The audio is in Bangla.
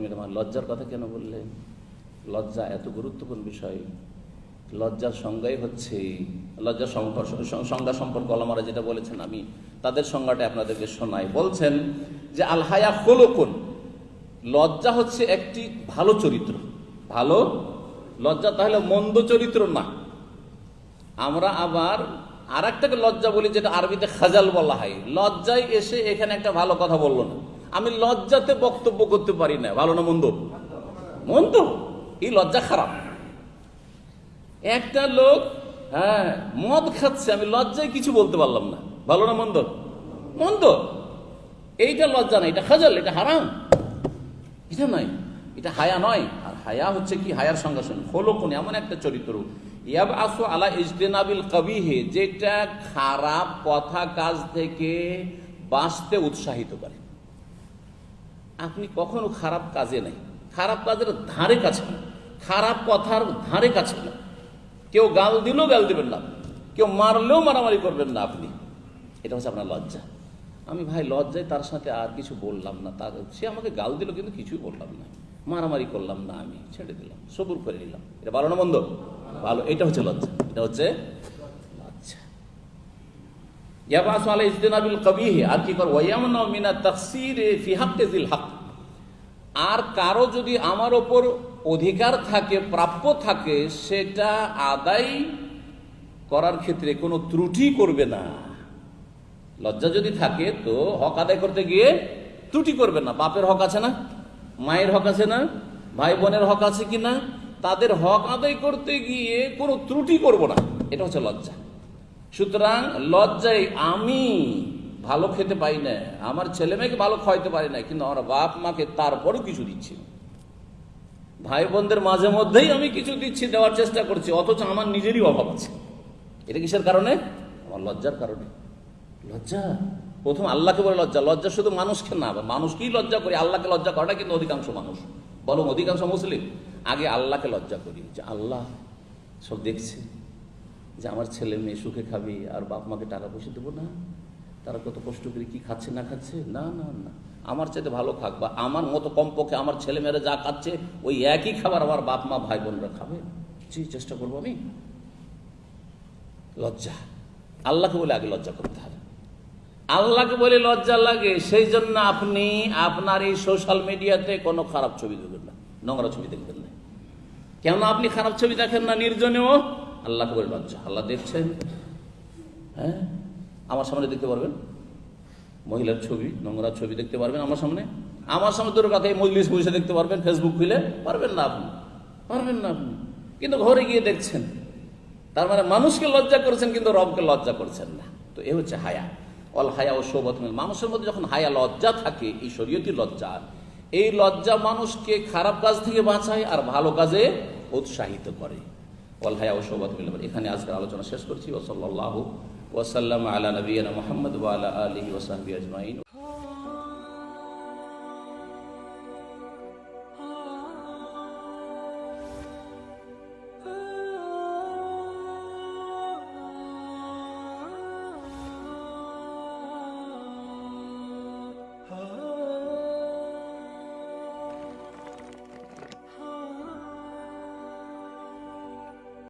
শর্মিলা মা লজ্জার কথা কেন বললে? লজ্জা এত গুরুত্বপূর্ণ বিষয়। লজ্জার সংজ্ঞাই হচ্ছে, লজ্জার সংজ্ঞা সম্পর্ক আলামারা যেটা বলেছেন, আমি তাদের সংজ্ঞাটা আপনাদেরকে শোনাই। বলছেন যে আল হায়া হলোকুন লজ্জা হচ্ছে একটি ভালো চরিত্র। ভালো? লজ্জা তাহলে মন্দ চরিত্র না। আমরা আবার আর একটাকে লজ্জা বলি, যেটা আরবিতে খাজাল বলা হয়। লজ্জায় এসে এখানে একটা ভালো কথা বলল না। আমি লজ্জাতে বক্তব্য করতে পারি না। ভালো না মন্দ? মন্দ? এই লজ্জা খারাপ। একটা লোক হ্যাঁ মদ খাচ্ছে, আমি লজ্জায় কিছু বলতে পারলাম না। ভালো না মন্দ? মন্দ? এইটা লজ্জা না, এটা খাজাল, এটা হারাম। এটা নয়, এটা হায়া নয়। আর হায়া হচ্ছে কি? হায়ার সঙ্গে সঙ্গে হলো কোন এমন একটা চরিত্র। ইয়াব আসু আলা ইজতেনাবিল কবিহে, যেটা খারাপ কথা কাজ থেকে বাঁচতে উৎসাহিত করে। আপনি কখনো খারাপ কাজে নাই। খারাপ কাজের ধারে কাছে খারাপ কথার ধারে কাছে না। কেউ গাল দিলেও গাল দিবেন না। কেউ মারলেও মারামারি করবেন না আপনি। এটা হচ্ছে আপনার লজ্জা। আমি ভাই লজ্জায় তার সাথে আর কিছু বললাম না। তার সে আমাকে গাল দিল কিন্তু কিছুই বললাম না। মারামারি করলাম না আমি। ছেড়ে দিলাম। সবুর করে নিলাম। এটা ভালো না মন্দ? ভালো। এটা হচ্ছে লজ্জা। এটা হচ্ছে ইয়াবাসু আলা ইজতিনাবিল আর কি কর ওয়ায়ামনা মিনা তাকসিরে ফি হাক্কে জিল হক আর কারও যদি আমার ওপর অধিকার থাকে, প্রাপ্য থাকে, সেটা আদায় করার ক্ষেত্রে কোনো ত্রুটি করবে না। লজ্জা যদি থাকে, তো হক আদায় করতে গিয়ে ত্রুটি করবে না। বাপের হক আছে না? মায়ের হক আছে না? ভাই বোনের হক আছে কি না? তাদের হক আদায় করতে গিয়ে কোনো ত্রুটি করব না। এটা হচ্ছে লজ্জা। সুতরাং লজ্জায় আমি ভালো খেতে পাই না, আমার ছেলে মেয়েকে ভালো খাওয়াইতে পারি না, কিন্তু আমার বাপ মাকে তারপরও কিছু দিচ্ছি। ভাই বোনদের মাঝে মধ্যেই আমি কিছু দিচ্ছি, দেওয়ার চেষ্টা করছি, অথচ আমার নিজেরই অভাব আছে। এটা কিসের কারণে? আমার লজ্জার কারণে। লজ্জা? প্রথম আল্লাহকে বলে লজ্জা লজ্জা শুধু মানুষকে না মানুষকেই লজ্জা করি, আল্লাহকে লজ্জা করাটা কিন্তু অধিকাংশ মানুষ। বলো অধিকাংশ মুসলিম, আগে আল্লাহকে লজ্জা করি, যে আল্লাহ সব দেখছে। যে আমার ছেলে মেয়ে সুখে খাবে আর বাপ মাকে টাকা পয়সা দেবো না। তারা কত কষ্ট করে কি খাচ্ছে না খাচ্ছে? না না না। আমার চাইতে ভালো খাক বা আমার মতো কমপক্ষে আমার ছেলে মেয়েরা যা খাচ্ছে, ওই একই খাবার আমার বাপ মা, ভাই বোনরা খাবে। জি চেষ্টা করব আমি। লজ্জা। আল্লাহকে বলে আগে লজ্জা করতে হবে। আল্লাহকে বলে লজ্জা লাগে, সেই জন্য আপনি আপনার এই সোশ্যাল মিডিয়াতে কোনো খারাপ ছবি দেখবেন না, নোংরা ছবি দেখবেন না। কেন আপনি খারাপ ছবি দেখেন না নির্জনেও? আল্লাহকে বলে লজ্জা আল্লাহ দেখছেন? হ্যাঁ? আমার সামনে দেখতে পারবেন? মহিলার ছবি, নোংরা ছবি দেখতে পারবেন আমার সামনে। আমার সামনে তোর কথা মজলিস বসে দেখতে পারবেন ফেসবুক খুলে পারবেন না আপনি? পারবেন না আপনি? কিন্তু ঘরে গিয়ে দেখছেন। তার মানে মানুষকে লজ্জা করছেন, কিন্তু রবকে লজ্জা করছেন না। তো এ হচ্ছে হায়া। অল হায়া ও সৌবত। মানুষের মধ্যে যখন হায়া, লজ্জা থাকে, এই শরীয়তি লজ্জা। এই লজ্জা মানুষকে খারাপ কাজ থেকে বাঁচায় আর ভালো কাজে উৎসাহিত করে। অল হায়া ও সৌবত মিল। এখানে আজকের আলোচনা শেষ করছি ওসল্লাহ ওসাল্লাম আলা নবীনা মোহাম্মদ ওয়ালা আলী ওসাহবি আজমাইন